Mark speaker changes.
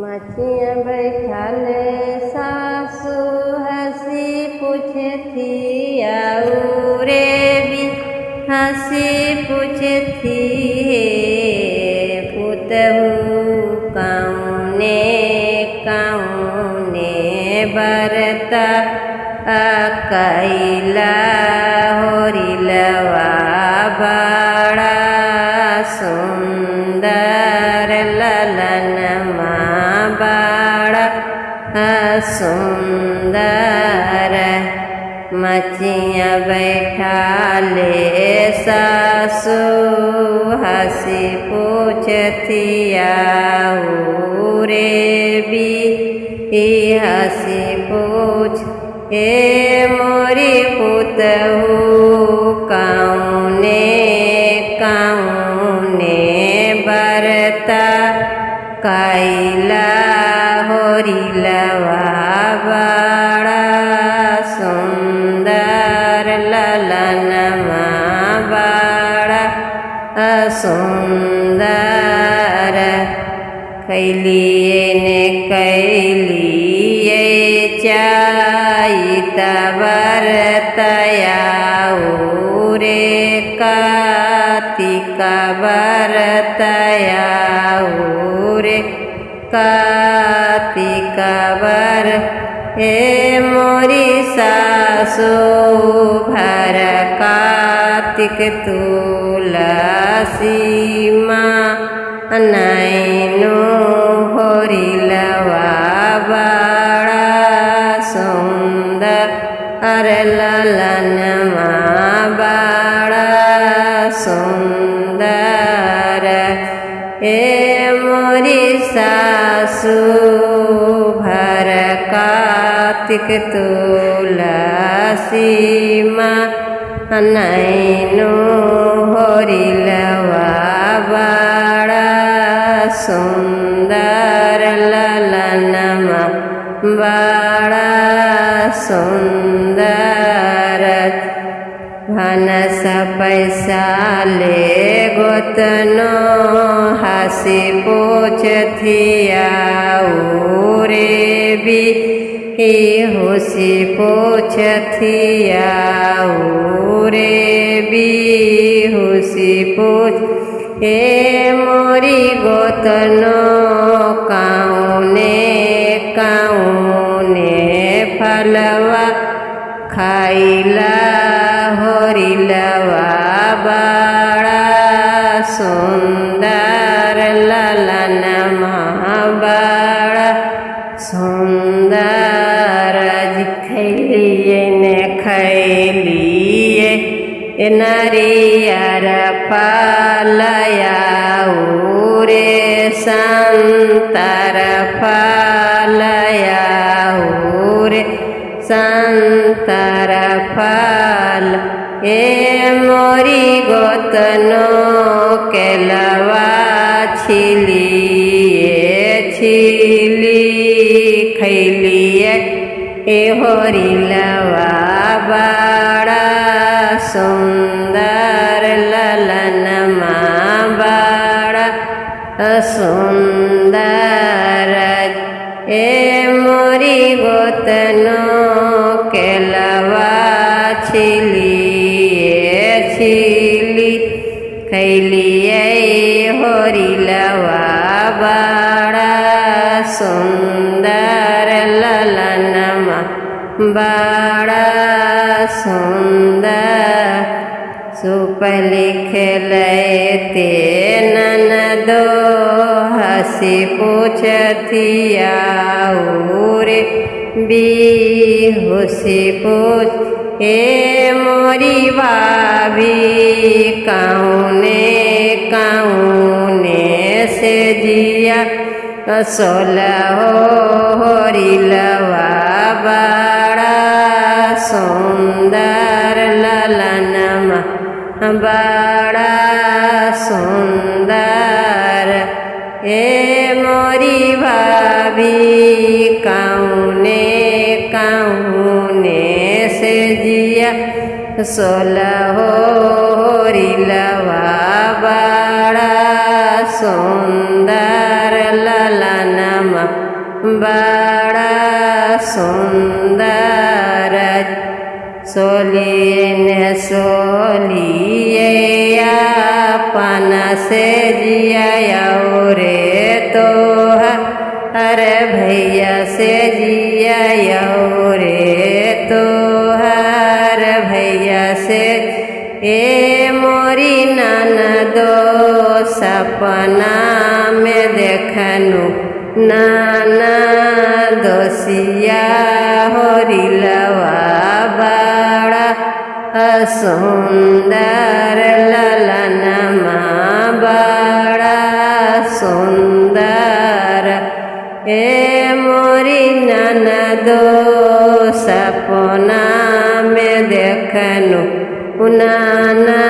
Speaker 1: मचिया बैठाले सासू हँसी पूछती आऊ रे भी हँसी पूछती पुतहु कौने कौने बरता कैला सुंदर मचिया बैठा ले सासू, हँसी पूछती रे भी हँसी पूछ हे मोरी पुतहु, कौने कौने बरता कैला होरिलवा बड़ा असन्दर कलियन कैलिये तरतया रे करतया रे कातिकवर हे मोरि सासु भरका कार्तिक तुलसी माँ नैनो होरिलवा सुंदर अरे ललनमा बड़ा सुंदर हे मोरी सासु भर कार्तिक तुलसी माँ नैनो ललनमा बड़ा सुंदर भनस पैसा ले गोतनो हंसी रे भी। होशी पूछथिया हे मोरी गोतनो काउने काउने फलवा खाइला होरिलवा बड़ा सुंदर ललनमा बड़ा सुंदर खैलिए ने खैलिए नरियर फलया रे संतर फलया रे संतर फल ए मोरी गोतनो केलवा छिलिए, छिली खैलिए। ए होरिलवा बड़ा सुंदर सुंदर। ए मोरी गोतनो केलवा छिलिए, छिली। खैलिए होरिलवा बड़ा सुंदर ललनमा बड़ा सुंदर। सुप लिखलते ननदो हसी पूछथिया रे पूछ हे मोरी बाबी कौने कौने से जिया? सोलह होरिलवा बड़ा सुंदर ललनमा, बड़ा सुंदर कौने से जिया सोलह होरिलवा बड़ा सुंदर बड़ा सुंदर सोलिए ने सोलिए से जिया रे तो अरे भैया से जिया रे तो हर भैया से। ए मोरी नाना दो सपना में देखनु नाना दोसिया होरी लवा बड़ा, सुंदर ललनमा ए मोरी नाना दो सपना में देखनु नाना